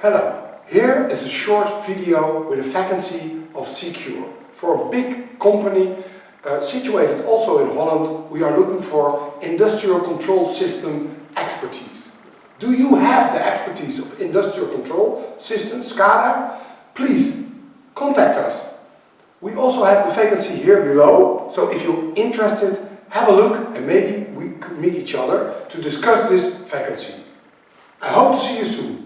Hello, here is a short video with a vacancy of Secure. For a big company uh, situated also in Holland, we are looking for industrial control system expertise. Do you have the expertise of industrial control system, SCADA? Please contact us. We also have the vacancy here below, so if you're interested, have a look and maybe we could meet each other to discuss this vacancy. I hope to see you soon.